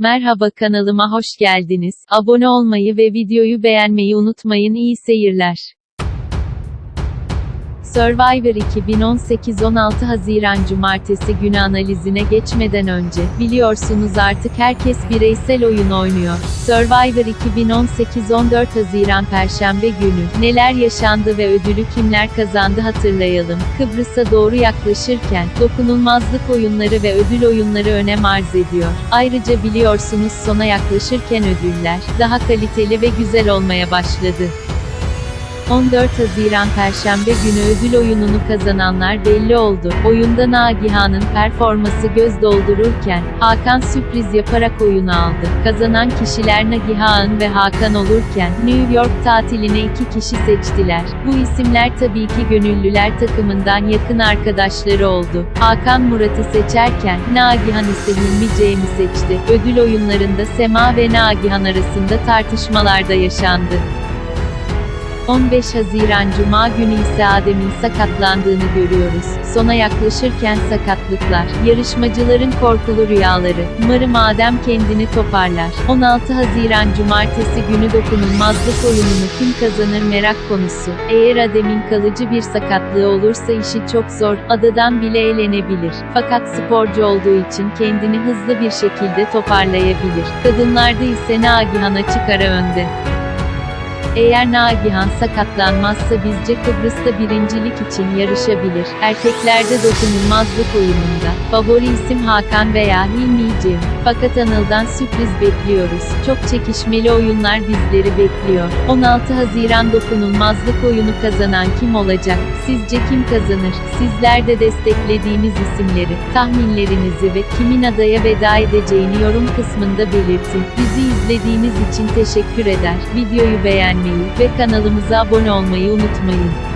Merhaba kanalıma hoş geldiniz. Abone olmayı ve videoyu beğenmeyi unutmayın. İyi seyirler. Survivor 2018 16 Haziran Cumartesi günü analizine geçmeden önce, biliyorsunuz artık herkes bireysel oyun oynuyor. Survivor 2018 14 Haziran Perşembe günü, neler yaşandı ve ödülü kimler kazandı hatırlayalım. Kıbrıs'a doğru yaklaşırken, dokunulmazlık oyunları ve ödül oyunları önem arz ediyor. Ayrıca biliyorsunuz sona yaklaşırken ödüller, daha kaliteli ve güzel olmaya başladı. 14 Haziran Perşembe günü ödül oyununu kazananlar belli oldu. Oyunda Nagihan'ın performası göz doldururken, Hakan sürpriz yaparak oyunu aldı. Kazanan kişiler Nagihan ve Hakan olurken, New York tatiline iki kişi seçtiler. Bu isimler tabii ki gönüllüler takımından yakın arkadaşları oldu. Hakan Murat'ı seçerken, Nagihan ise Hilmi Cem'i seçti. Ödül oyunlarında Sema ve Nagihan arasında tartışmalar da yaşandı. 15 Haziran Cuma günü ise Adem'in sakatlandığını görüyoruz. Sona yaklaşırken sakatlıklar, yarışmacıların korkulu rüyaları. Umarım Adem kendini toparlar. 16 Haziran Cumartesi günü dokunulmazlık oyununu kim kazanır merak konusu. Eğer Adem'in kalıcı bir sakatlığı olursa işi çok zor, adadan bile eğlenebilir. Fakat sporcu olduğu için kendini hızlı bir şekilde toparlayabilir. Kadınlarda ise Nagihan'a çıkara önde. Eğer Nagihan sakatlanmazsa bizce Kıbrıs'ta birincilik için yarışabilir. Erkeklerde dokunulmazlık oyununda. Favori isim Hakan veya Hilmi Cem. Fakat Anıl'dan sürpriz bekliyoruz. Çok çekişmeli oyunlar bizleri bekliyor. 16 Haziran dokunulmazlık oyunu kazanan kim olacak? Sizce kim kazanır? Sizler de desteklediğiniz isimleri, tahminlerinizi ve kimin adaya veda edeceğini yorum kısmında belirtin. Bizi izlediğiniz için teşekkür eder. Videoyu beğenmeyi ve kanalımıza abone olmayı unutmayın.